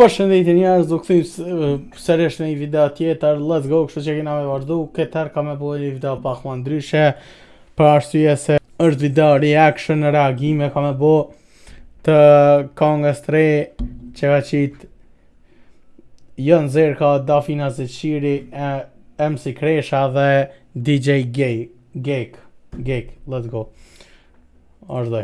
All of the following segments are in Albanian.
Përshëndetje njerëz, do kthejmë sërish në një video tjetër. Let's go, kështu që kena me vazhdu. Këtë herë kam me bo një video pak më ndryshe. Për arsye se është video reaction reagime kam me bo të kongës t're që ka qit Young Zerka, Dafina Zeqiri, MC Kresha dhe DJ Gay. Gek. Gek. Let's go. Ashtë dhe.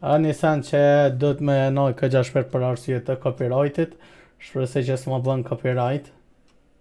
A një sen që do të menoj kogja shpejt për arsye të copyrightit. Shpresoj që s'ma bën copyright.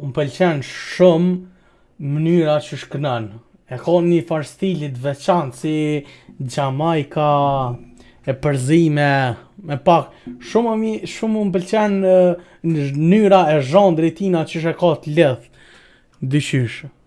Um pëlqen shumë mënyra qysh knon. E ka një far stilit veçant si Jamaica e përzime me pak shumë më shumë më pëlqen mënyra e zhanrit tina qysh e ka të lidht diqysh.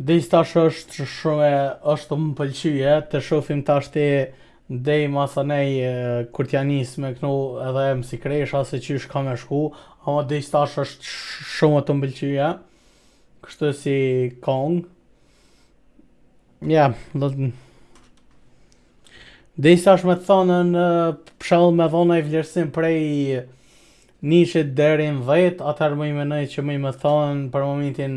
Dej tash është shumë është më pëlqy të shofim tashti dej masanej kur t'ja nis me knu edhe MC Kresha se qysh ka me shku ama dej tash është shumë tu m'pëlqy kështu si kong ja do të dej tash me thonë për shembull me dhonë ni vlerësim prej nishit deri në dhjetë atëherë muj menoj që muj me thonë për momentin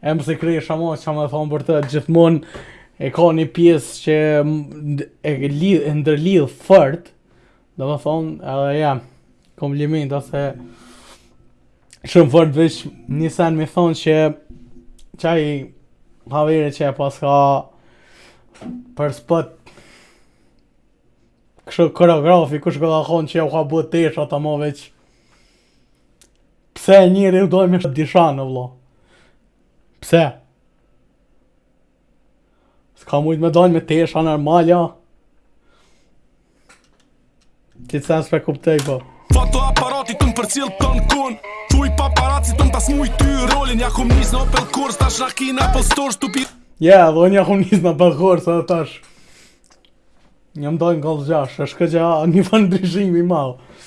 E MC Kresha mo çka me thonë përgjithmonë e ka një pjesë që e, lidh, e ndërlidh fort domethonë edhe ja komplimenton shumë fort veç një sen me thonë që qaj haveri që e paska për spot kështu koreografi kush ka kon që jau ka ble teshat amo veç Pse e njëri u dojnë me shëtë disha në vlo? Pse? Ska mujtë me dojnë me tesha normale a? Ja? Ti sa s'pe kuptoj, po. Fotoaparati të më përcil të në kun Tu i paparazzi të më tas mujt ty rolin Ja kom nis në Opel Corsa, tash raki në Apple Store, stupi Ja, dhe unë ja kom nis në Opel Corsa, edhe tash Jom me do një Golf gjashtë, është kogja një farë ndryshimi madh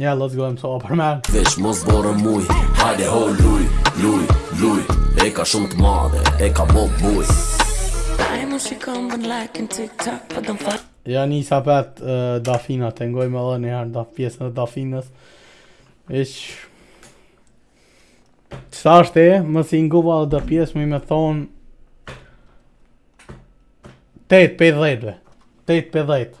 Ja, let's go, mësova për men Vesh mos borë muj, hajde ho luj, luj, luj E ka shumë të madhe, e ka bo buj Ja nis apet uh, Dafina, ta ngojmë edhe njëherë da pjesën e Dafinës Ish Qësa është e, më si nguva dhe pjesë muj me thonë 8 prej 10 8 prej 10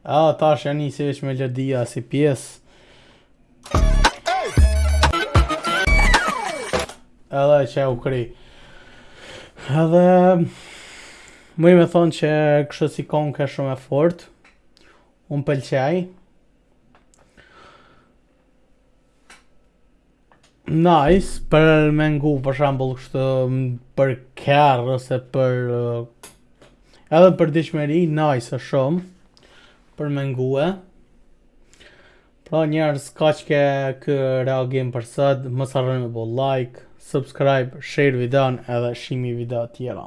A, tash janë një sivesh me Lordia si pjesë. Edhe qe u kry. Edhe... Muj me thonë që kshtu si kongë shumë e fort. Um pëlqej. Nice, për me ngu për shambull kshtu për kerr ose për edhe për dasmë, nice është shumë për me ngu e. Pra njerëz kaq ke ky reagim për sot, mos harroni me bo like, subscribe, share videon edhe shihmi video tjera.